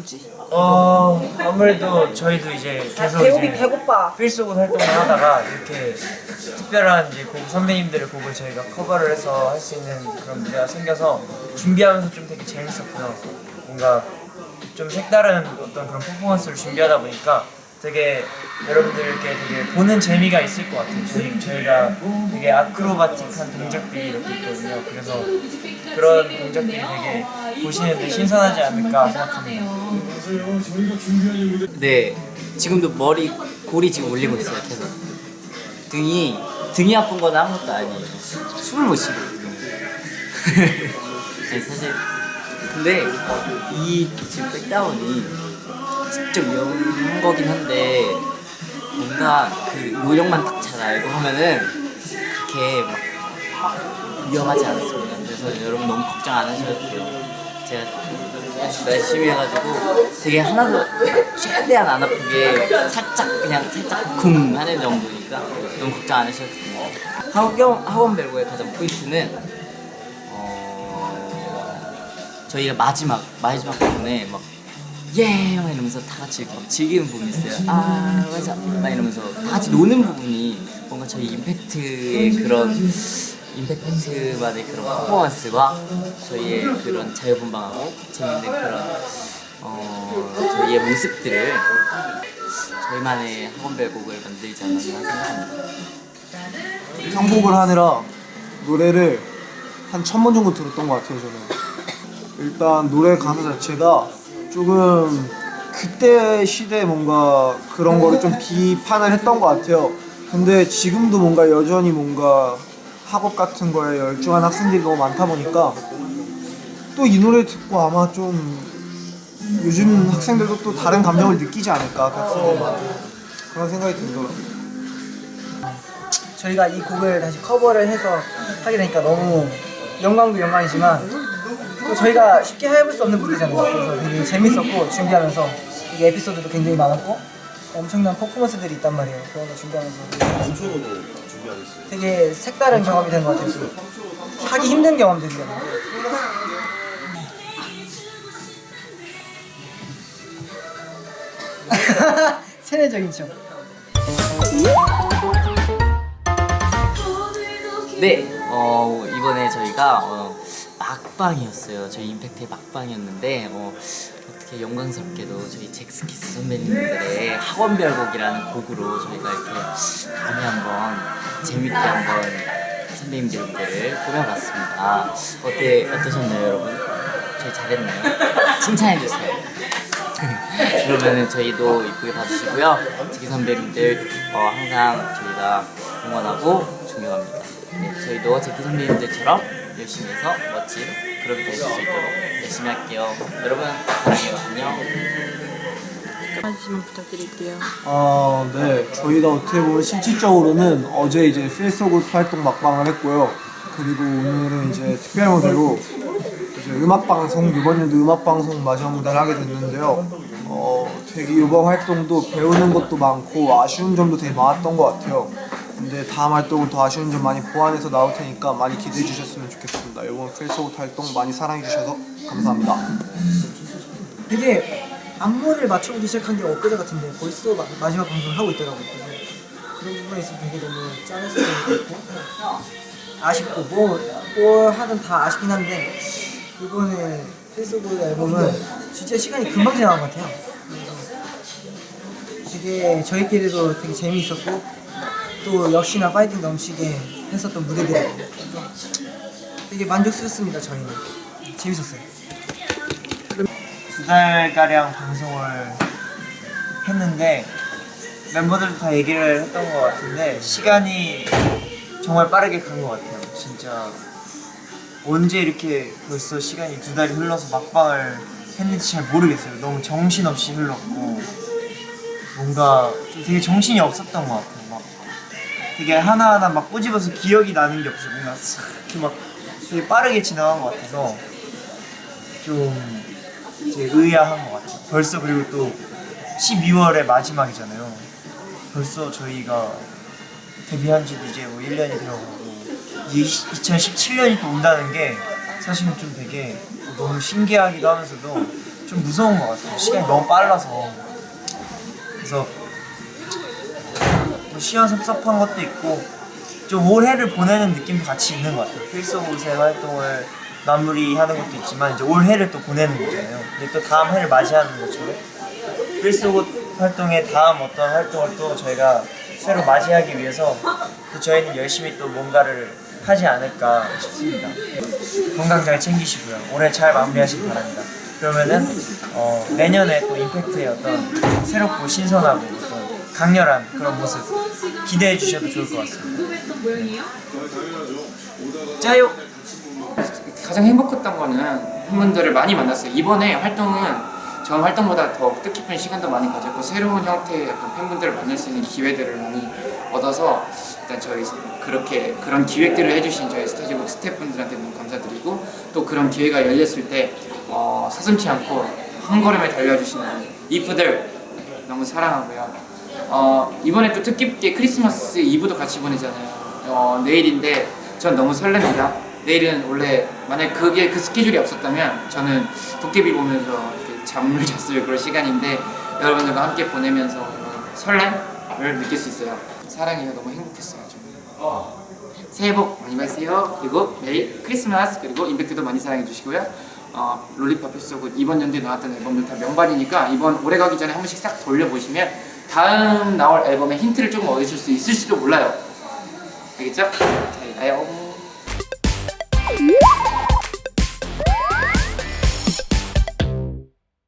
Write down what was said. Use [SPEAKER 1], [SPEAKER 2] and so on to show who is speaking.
[SPEAKER 1] 뭔지
[SPEAKER 2] 어 아무래도 저희도 이제 계속
[SPEAKER 3] 배고기
[SPEAKER 2] 이제
[SPEAKER 3] 배고파.
[SPEAKER 2] 필수곡 활동을 하다가 이렇게 특별한 이제 곡 선배님들의 곡을 저희가 커버를 해서 할 수 있는 그런 무대가 생겨서 준비하면서 좀 되게 재밌었고요. 뭔가 좀 색다른 어떤 그런 퍼포먼스를 준비하다 보니까 되게 여러분들께 되게 보는 재미가 있을 것 같아요. 저희 저희가 되게 아크로바틱한 동작들이 이렇게 있거든요. 그래서 그런 동작들이 되게 보시는데 신선하지 않을까 생각합니다.
[SPEAKER 1] 네 지금도 머리 골이 지금 올리고 있어요 계속 등이 등이 아픈 건 아무것도 아니에요 숨을 못 쉬거든요 아니 사실 근데 이 지금 백다운이 진짜 위험한 거긴 한데 뭔가 그 요령만 딱 잘 알고 하면은 그렇게 막 위험하지 않습니다. 그래서 여러분 너무 걱정 안 하셔도 돼요. 제가 열심히 해가지고 되게 하나도 최대한 안 아프게 살짝 그냥 살짝 쿵 하는 정도니까 너무 걱정 안 하셔도 됩니다. 학원, 학원 벨고의 가장 포인트는 어, 저희가 마지막 마지막 부분에 막 예! 막 이러면서 다 같이 즐기는 부분이 있어요. 아 맞아. 막 이러면서 다 같이 노는 부분이 뭔가 저희 임팩트의 그런 임팩트만의 그런 퍼포먼스와 저희의 그런 자유분방하고 재밌는 그런 어, 저희의 모습들을 저희만의 학원별곡을 만들지 않았나 생각합니다.
[SPEAKER 4] 편곡을 하느라 노래를 한 천번 정도 들었던 것 같아요 저는. 일단 노래 가사 자체가 조금 그때 시대에 뭔가 그런 거를 좀 비판을 했던 것 같아요. 근데 지금도 뭔가 여전히 뭔가 학업 같은 거에 열중한 학생들이 너무 많다 보니까 또 이 노래 듣고 아마 좀 요즘 학생들도 또 다른 감정을 느끼지 않을까 같은 그런 생각이 들더라고요.
[SPEAKER 3] 저희가 이 곡을 다시 커버를 해서 하게 되니까 너무 영광도 영광이지만 또 저희가 쉽게 해볼 수 없는 무대잖아요. 그래서 되게 재밌었고 준비하면서 이게 에피소드도 굉장히 많았고 엄청난 퍼포먼스들이 있단 말이에요. 그런 거 준비하면서 되게 색다른 경험이 된 것 같아요. 하기 힘든 경험들이잖아요. 세뇌적인 척.
[SPEAKER 1] 네, 어, 이번에 저희가 어, 막방이었어요. 저희 임팩트의 막방이었는데 어, 어떻게 영광스럽게도 저희 잭스키스 선배님들의 학원별곡이라는 곡으로 저희가 이렇게 감히 한번 재밌게 한번 선배님들을 꾸며봤습니다. 어때 어떠셨나요, 여러분? 저희 잘했나요? 칭찬해주세요. 그러면은 저희도 이쁘게 봐주시고요. 지기 선배님들 어, 항상 저희가 응원하고 존경합니다. 네, 저희도 제키 선배님들처럼 열심히 해서 멋진 그룹이 될수 있도록 열심히 할게요. 여러분 사랑해요. 안녕.
[SPEAKER 5] 말씀 부탁드릴게요.
[SPEAKER 4] 아, 네. 저희가 어떻게 보면 실질적으로는 어제 이제 필소굿 활동 막방을 했고요. 그리고 오늘은 이제 특별 무대로 이제 음악 방송 이번 연도 음악 방송 마지막 무대를 하게 됐는데요. 어, 되게 이번 활동도 배우는 것도 많고 아쉬운 점도 되게 많았던 것 같아요. 근데 다음 활동은 더 아쉬운 점 많이 보완해서 나올 테니까 많이 기대해 주셨으면 좋겠습니다. 이번 필소굿 활동 많이 사랑해 주셔서 감사합니다.
[SPEAKER 3] 되게 안무를 맞춰보기 시작한 게 엊그제 같은데 벌써 마, 마지막 방송을 하고 있더라고요. 그런 부분에 있어서 되게 너무 짠했을 때도 있고 아쉽고 뭐, 뭘 하든 다 아쉽긴 한데 이번에 필수곡 앨범은 진짜 시간이 금방 지나간 것 같아요. 되게 저희끼리도 되게 재미있었고 또 역시나 파이팅 넘치게 했었던 무대들이고 되게 만족스럽습니다 저희는. 재밌었어요.
[SPEAKER 2] 두 달가량 방송을 했는데 멤버들도 다 얘기를 했던 것 같은데 시간이 정말 빠르게 간 것 같아요. 진짜 언제 이렇게 벌써 시간이 두 달이 흘러서 막방을 했는지 잘 모르겠어요. 너무 정신없이 흘렀고 뭔가 좀 되게 정신이 없었던 것 같아요. 막 되게 하나하나 막 꼬집어서 기억이 나는 게 없어요 뭔가 싹 이렇게 막 되게 빠르게 지나간 것 같아서 좀 이제 의아한 것 같아요. 벌써 그리고 또 12월의 마지막이잖아요. 벌써 저희가 데뷔한 지도 이제 뭐 1년이 되어가고 이제 2017년이 또 온다는 게 사실은 좀 되게 너무 신기하기도 하면서도 좀 무서운 것 같아요. 시간이 너무 빨라서 그래서 뭐 시간 섭섭한 것도 있고 좀 올해를 보내는 느낌도 같이 있는 것 같아요. 새 활동을 마무리하는 것도 있지만 이제 올해를 또 보내는 거잖아요. 근데 또 다음 해를 맞이하는 것처럼 오브 활동의 다음 어떤 활동을 또 저희가 새로 맞이하기 위해서 또 저희는 열심히 또 뭔가를 하지 않을까 싶습니다. 건강 잘 챙기시고요. 올해 잘 마무리하시기 바랍니다. 그러면은 어, 내년에 또 임팩트의 어떤 새롭고 신선하고 강렬한 그런 모습 기대해 주셔도 좋을 것 같습니다. 짜요!
[SPEAKER 5] 가장 행복했던 거는 팬분들을 많이 만났어요. 이번에 활동은 전 활동보다 더 뜻깊은 시간도 많이 가졌고 새로운 형태의 어떤 팬분들을 만날 수 있는 기회들을 많이 얻어서 일단 저희 그렇게 그런 기획들을 해주신 저희 스타즈북 스태프분들한테 너무 감사드리고 또 그런 기회가 열렸을 때 어, 서슴지 않고 한 걸음에 달려주시는 이프들 너무 사랑하고요. 어, 이번에 또 뜻깊게 크리스마스 이브도 같이 보내잖아요. 어, 내일인데 전 너무 설렙니다. 내일은 원래 만약 그게 그 스케줄이 없었다면 저는 도깨비 보면서 이렇게 잠을 잤을 그런 시간인데 여러분들과 함께 보내면서 설렘을 느낄 수 있어요. 사랑해요. 너무 행복했어요. 저. 새해 복 많이 받으세요. 그리고 매일 크리스마스 그리고 임팩트도 많이 사랑해 주시고요. 어, 롤리팝 필수고 이번 연도에 나왔던 앨범들 다 명반이니까 이번 올해 가기 전에 한 번씩 싹 돌려보시면 다음 나올 앨범의 힌트를 조금 얻으실 수 있을지도 몰라요. 알겠죠? 잘 가요.